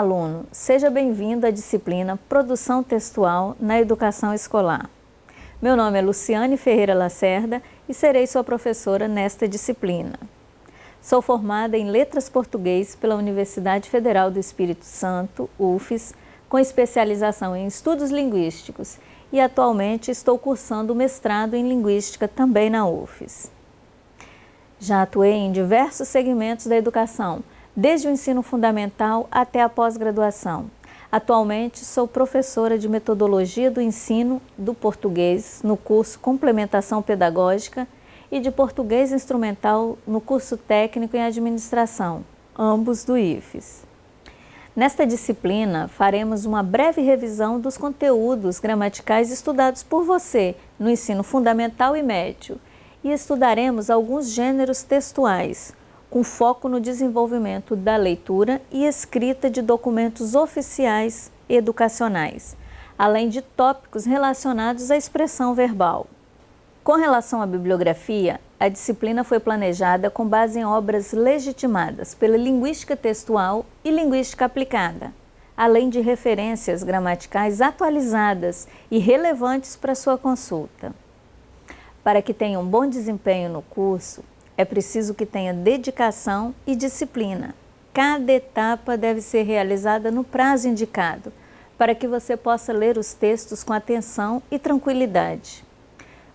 aluno, seja bem-vindo à disciplina Produção Textual na Educação Escolar. Meu nome é Luciane Ferreira Lacerda e serei sua professora nesta disciplina. Sou formada em Letras Português pela Universidade Federal do Espírito Santo, UFES, com especialização em Estudos Linguísticos e atualmente estou cursando o mestrado em Linguística também na UFES. Já atuei em diversos segmentos da educação, desde o ensino fundamental até a pós-graduação. Atualmente sou professora de Metodologia do Ensino do Português no curso Complementação Pedagógica e de Português Instrumental no curso Técnico em Administração, ambos do IFES. Nesta disciplina, faremos uma breve revisão dos conteúdos gramaticais estudados por você no ensino fundamental e médio e estudaremos alguns gêneros textuais, com foco no desenvolvimento da leitura e escrita de documentos oficiais educacionais, além de tópicos relacionados à expressão verbal. Com relação à bibliografia, a disciplina foi planejada com base em obras legitimadas pela linguística textual e linguística aplicada, além de referências gramaticais atualizadas e relevantes para sua consulta. Para que tenha um bom desempenho no curso, é preciso que tenha dedicação e disciplina. Cada etapa deve ser realizada no prazo indicado, para que você possa ler os textos com atenção e tranquilidade.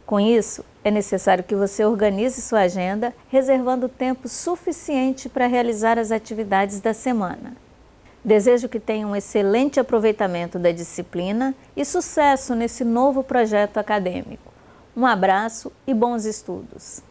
Com isso, é necessário que você organize sua agenda, reservando tempo suficiente para realizar as atividades da semana. Desejo que tenha um excelente aproveitamento da disciplina e sucesso nesse novo projeto acadêmico. Um abraço e bons estudos!